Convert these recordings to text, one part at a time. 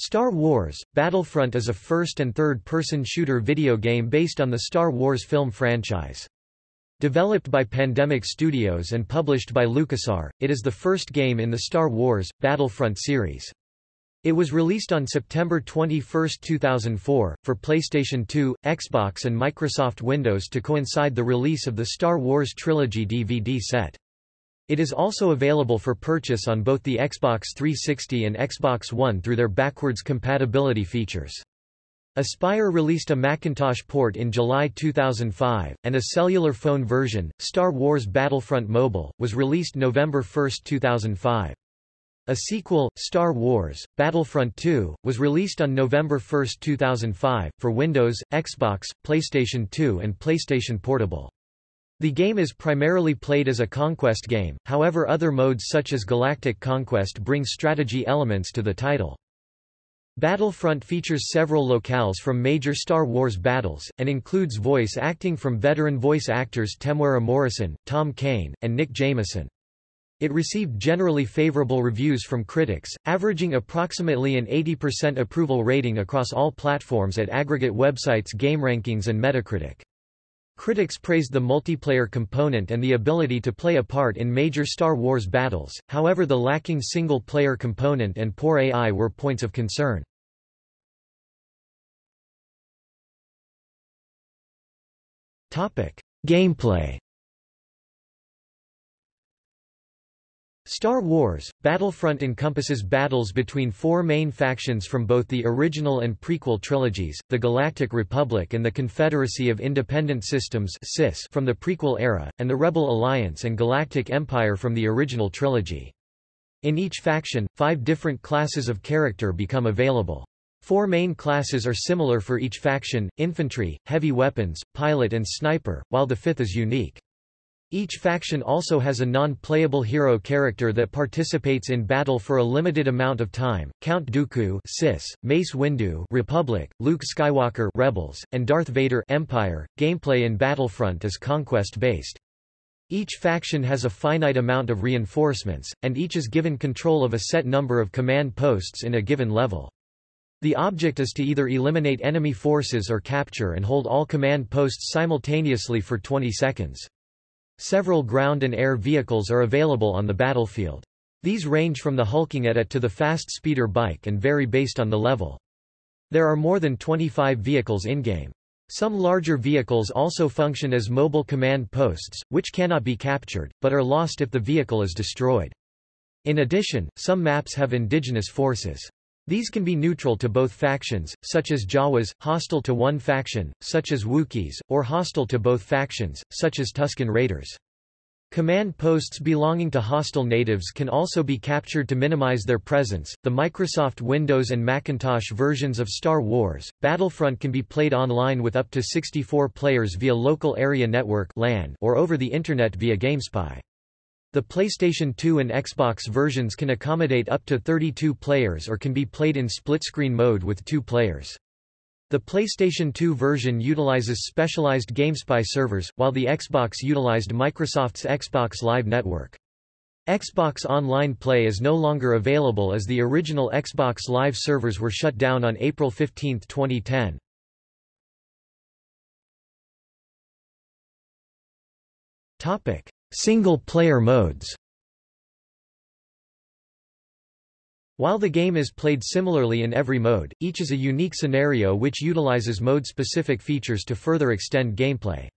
Star Wars – Battlefront is a first- and third-person shooter video game based on the Star Wars film franchise. Developed by Pandemic Studios and published by LucasArts, it is the first game in the Star Wars – Battlefront series. It was released on September 21, 2004, for PlayStation 2, Xbox and Microsoft Windows to coincide the release of the Star Wars Trilogy DVD set. It is also available for purchase on both the Xbox 360 and Xbox One through their backwards compatibility features. Aspyr released a Macintosh port in July 2005, and a cellular phone version, Star Wars Battlefront Mobile, was released November 1, 2005. A sequel, Star Wars, Battlefront 2, was released on November 1, 2005, for Windows, Xbox, PlayStation 2 and PlayStation Portable. The game is primarily played as a conquest game, however other modes such as Galactic Conquest bring strategy elements to the title. Battlefront features several locales from major Star Wars battles, and includes voice acting from veteran voice actors Temuera Morrison, Tom Kane, and Nick Jameson. It received generally favorable reviews from critics, averaging approximately an 80% approval rating across all platforms at aggregate websites GameRankings and Metacritic. Critics praised the multiplayer component and the ability to play a part in major Star Wars battles, however the lacking single-player component and poor AI were points of concern. Gameplay Star Wars, Battlefront encompasses battles between four main factions from both the original and prequel trilogies, the Galactic Republic and the Confederacy of Independent Systems from the prequel era, and the Rebel Alliance and Galactic Empire from the original trilogy. In each faction, five different classes of character become available. Four main classes are similar for each faction, infantry, heavy weapons, pilot and sniper, while the fifth is unique. Each faction also has a non-playable hero character that participates in battle for a limited amount of time. Count Dooku, CIS, Mace Windu, Republic, Luke Skywalker, Rebels, and Darth Vader, Empire. Gameplay in Battlefront is conquest-based. Each faction has a finite amount of reinforcements, and each is given control of a set number of command posts in a given level. The object is to either eliminate enemy forces or capture and hold all command posts simultaneously for 20 seconds. Several ground and air vehicles are available on the battlefield. These range from the hulking AT-AT to the fast speeder bike and vary based on the level. There are more than 25 vehicles in-game. Some larger vehicles also function as mobile command posts, which cannot be captured, but are lost if the vehicle is destroyed. In addition, some maps have indigenous forces. These can be neutral to both factions, such as Jawas, hostile to one faction, such as Wookiees, or hostile to both factions, such as Tusken Raiders. Command posts belonging to hostile natives can also be captured to minimize their presence. The Microsoft Windows and Macintosh versions of Star Wars Battlefront can be played online with up to 64 players via local area network (LAN) or over the internet via GameSpy. The PlayStation 2 and Xbox versions can accommodate up to 32 players or can be played in split-screen mode with two players. The PlayStation 2 version utilizes specialized GameSpy servers, while the Xbox utilized Microsoft's Xbox Live Network. Xbox Online Play is no longer available as the original Xbox Live servers were shut down on April 15, 2010. Topic: Single-player modes While the game is played similarly in every mode, each is a unique scenario which utilizes mode-specific features to further extend gameplay.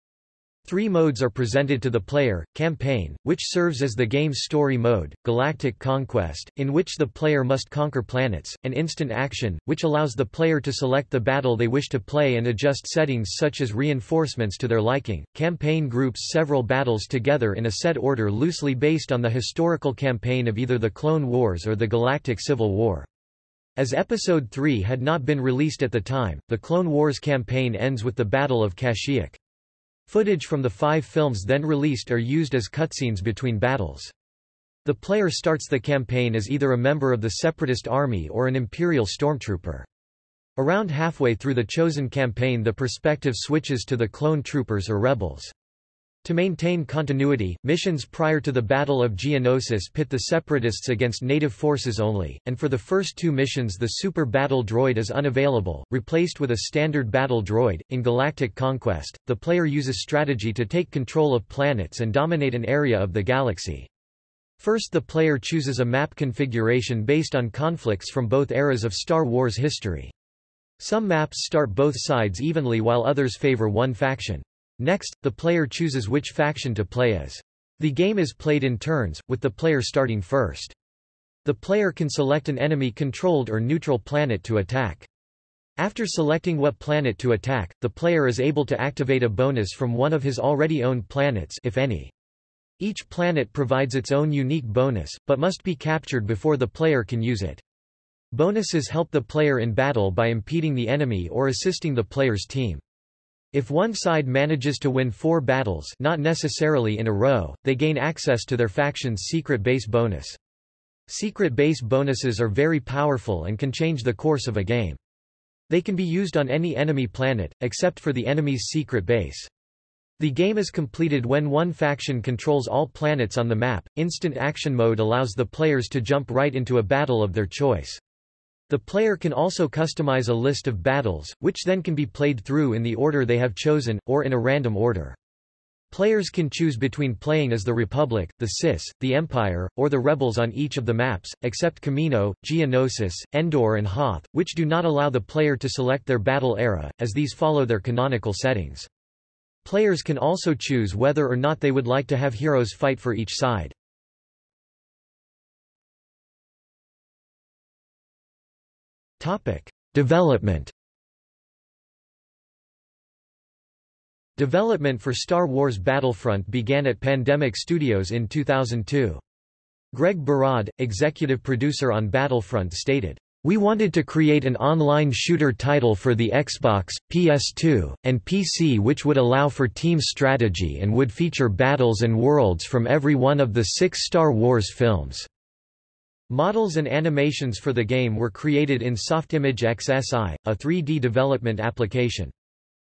Three modes are presented to the player, Campaign, which serves as the game's story mode, Galactic Conquest, in which the player must conquer planets, and Instant Action, which allows the player to select the battle they wish to play and adjust settings such as reinforcements to their liking. Campaign groups several battles together in a set order loosely based on the historical campaign of either the Clone Wars or the Galactic Civil War. As Episode 3 had not been released at the time, the Clone Wars campaign ends with the Battle of Kashyyyk. Footage from the five films then released are used as cutscenes between battles. The player starts the campaign as either a member of the Separatist Army or an Imperial stormtrooper. Around halfway through the chosen campaign the perspective switches to the clone troopers or rebels. To maintain continuity, missions prior to the Battle of Geonosis pit the Separatists against native forces only, and for the first two missions the Super Battle Droid is unavailable, replaced with a standard battle droid. In Galactic Conquest, the player uses strategy to take control of planets and dominate an area of the galaxy. First the player chooses a map configuration based on conflicts from both eras of Star Wars history. Some maps start both sides evenly while others favor one faction. Next, the player chooses which faction to play as. The game is played in turns, with the player starting first. The player can select an enemy-controlled or neutral planet to attack. After selecting what planet to attack, the player is able to activate a bonus from one of his already owned planets if any. Each planet provides its own unique bonus, but must be captured before the player can use it. Bonuses help the player in battle by impeding the enemy or assisting the player's team. If one side manages to win four battles not necessarily in a row, they gain access to their faction's secret base bonus. Secret base bonuses are very powerful and can change the course of a game. They can be used on any enemy planet, except for the enemy's secret base. The game is completed when one faction controls all planets on the map. Instant action mode allows the players to jump right into a battle of their choice. The player can also customize a list of battles, which then can be played through in the order they have chosen, or in a random order. Players can choose between playing as the Republic, the CIS, the Empire, or the Rebels on each of the maps, except Kamino, Geonosis, Endor and Hoth, which do not allow the player to select their battle era, as these follow their canonical settings. Players can also choose whether or not they would like to have heroes fight for each side. Development. Development for Star Wars Battlefront began at Pandemic Studios in 2002. Greg Barad, executive producer on Battlefront stated, we wanted to create an online shooter title for the Xbox, PS2, and PC which would allow for team strategy and would feature battles and worlds from every one of the six Star Wars films. Models and animations for the game were created in Softimage XSI, a 3D development application.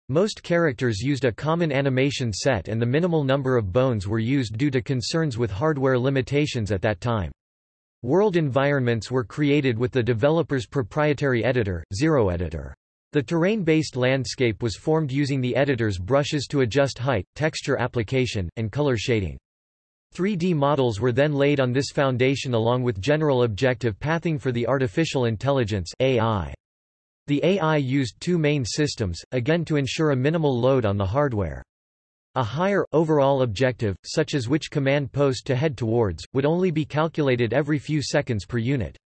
Most characters used a common animation set and the minimal number of bones were used due to concerns with hardware limitations at that time. World environments were created with the developer's proprietary editor, Zero Editor. The terrain-based landscape was formed using the editor's brushes to adjust height, texture application, and color shading. 3D models were then laid on this foundation along with general objective pathing for the artificial intelligence AI. The AI used two main systems, again to ensure a minimal load on the hardware. A higher, overall objective, such as which command post to head towards, would only be calculated every few seconds per unit.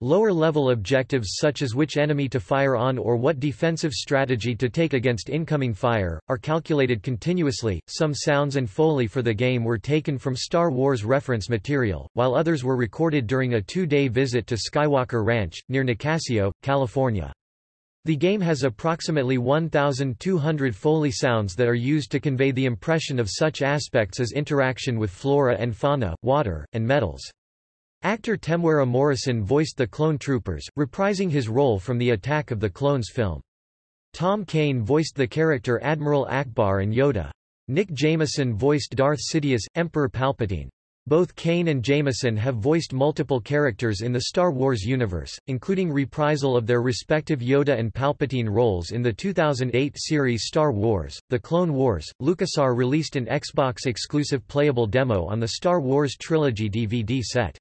Lower-level objectives such as which enemy to fire on or what defensive strategy to take against incoming fire, are calculated continuously. Some sounds and foley for the game were taken from Star Wars reference material, while others were recorded during a two-day visit to Skywalker Ranch, near Nicasio, California. The game has approximately 1,200 Foley sounds that are used to convey the impression of such aspects as interaction with flora and fauna, water, and metals. Actor Temuera Morrison voiced the clone troopers, reprising his role from the Attack of the Clones film. Tom Kane voiced the character Admiral Ackbar and Yoda. Nick Jameson voiced Darth Sidious, Emperor Palpatine. Both Kane and Jameson have voiced multiple characters in the Star Wars universe, including reprisal of their respective Yoda and Palpatine roles in the 2008 series Star Wars, The Clone Wars. LucasArts released an Xbox-exclusive playable demo on the Star Wars Trilogy DVD set.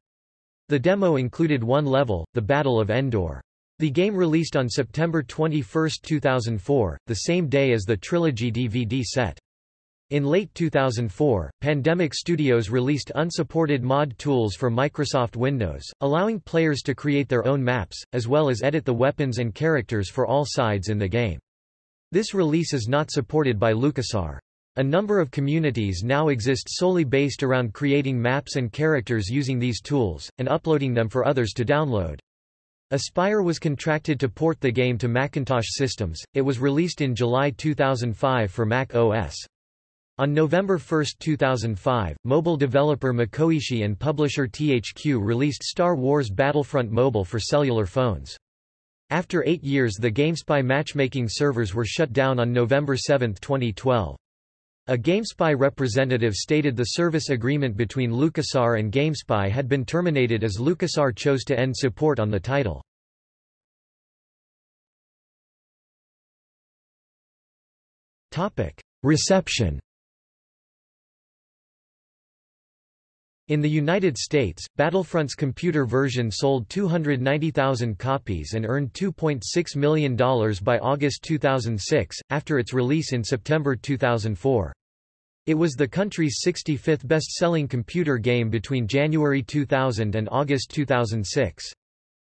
The demo included one level, the Battle of Endor. The game released on September 21, 2004, the same day as the Trilogy DVD set. In late 2004, Pandemic Studios released unsupported mod tools for Microsoft Windows, allowing players to create their own maps, as well as edit the weapons and characters for all sides in the game. This release is not supported by LucasArts. A number of communities now exist solely based around creating maps and characters using these tools, and uploading them for others to download. Aspyr was contracted to port the game to Macintosh systems, it was released in July 2005 for Mac OS. On November 1, 2005, mobile developer Makoishi and publisher THQ released Star Wars Battlefront Mobile for cellular phones. After eight years the GameSpy matchmaking servers were shut down on November 7, 2012. A GameSpy representative stated the service agreement between LucasArts and GameSpy had been terminated as LucasArts chose to end support on the title. Reception In the United States, Battlefront's computer version sold 290,000 copies and earned $2.6 million by August 2006, after its release in September 2004. It was the country's 65th best-selling computer game between January 2000 and August 2006.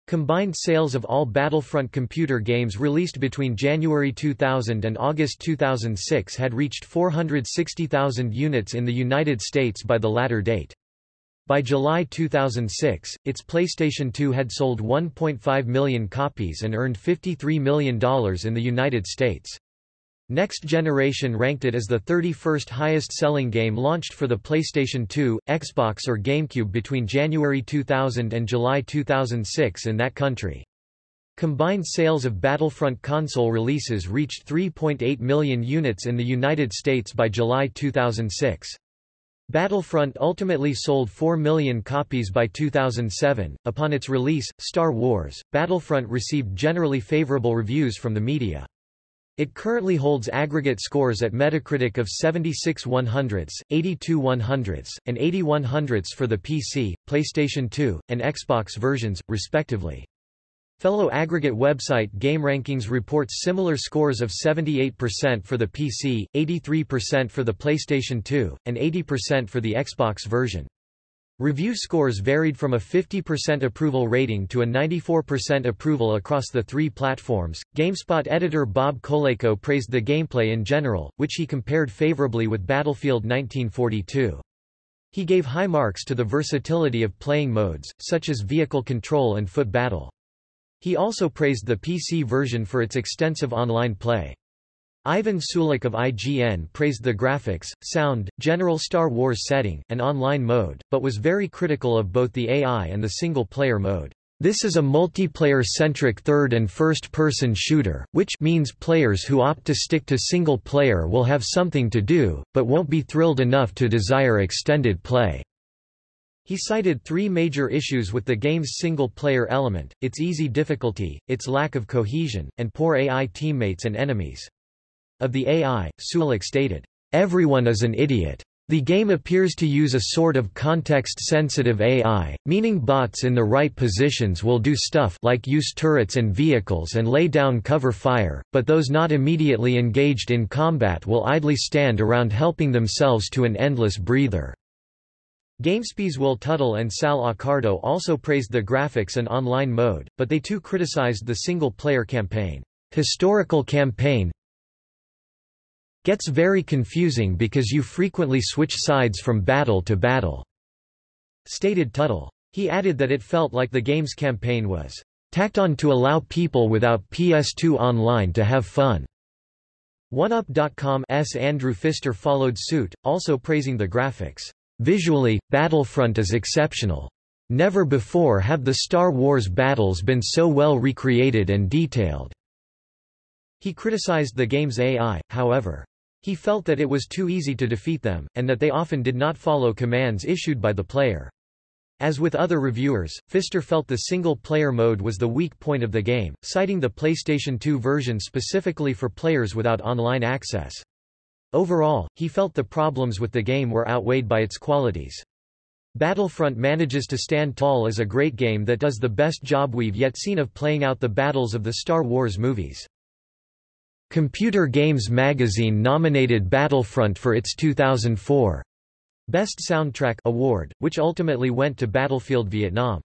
Combined sales of all Battlefront computer games released between January 2000 and August 2006 had reached 460,000 units in the United States by the latter date. By July 2006, its PlayStation 2 had sold 1.5 million copies and earned $53 million in the United States. Next Generation ranked it as the 31st highest-selling game launched for the PlayStation 2, Xbox or GameCube between January 2000 and July 2006 in that country. Combined sales of Battlefront console releases reached 3.8 million units in the United States by July 2006. Battlefront ultimately sold 4 million copies by 2007. Upon its release, Star Wars Battlefront received generally favorable reviews from the media. It currently holds aggregate scores at Metacritic of 76 100s, 82 100s, and 80 100s for the PC, PlayStation 2, and Xbox versions, respectively. Fellow aggregate website GameRankings reports similar scores of 78% for the PC, 83% for the PlayStation 2, and 80% for the Xbox version. Review scores varied from a 50% approval rating to a 94% approval across the three platforms. GameSpot editor Bob Colayco praised the gameplay in general, which he compared favorably with Battlefield 1942. He gave high marks to the versatility of playing modes, such as vehicle control and foot battle. He also praised the PC version for its extensive online play. Ivan Sulic of IGN praised the graphics, sound, general Star Wars setting, and online mode, but was very critical of both the AI and the single-player mode. This is a multiplayer-centric third- and first-person shooter, which means players who opt to stick to single-player will have something to do, but won't be thrilled enough to desire extended play. He cited three major issues with the game's single-player element, its easy difficulty, its lack of cohesion, and poor AI teammates and enemies. Of the AI, Sulic stated, Everyone is an idiot. The game appears to use a sort of context-sensitive AI, meaning bots in the right positions will do stuff like use turrets and vehicles and lay down cover fire, but those not immediately engaged in combat will idly stand around helping themselves to an endless breather. GameSpy's Will Tuttle and Sal Accardo also praised the graphics and online mode, but they too criticized the single-player campaign. Historical campaign gets very confusing because you frequently switch sides from battle to battle, stated Tuttle. He added that it felt like the game's campaign was tacked on to allow people without PS2 Online to have fun. 1UP.com's Andrew Pfister followed suit, also praising the graphics. Visually, Battlefront is exceptional. Never before have the Star Wars battles been so well recreated and detailed. He criticized the game's AI, however. He felt that it was too easy to defeat them, and that they often did not follow commands issued by the player. As with other reviewers, Pfister felt the single-player mode was the weak point of the game, citing the PlayStation 2 version specifically for players without online access. Overall, he felt the problems with the game were outweighed by its qualities. Battlefront manages to stand tall as a great game that does the best job we've yet seen of playing out the battles of the Star Wars movies. Computer Games Magazine nominated Battlefront for its 2004 Best Soundtrack award, which ultimately went to Battlefield Vietnam.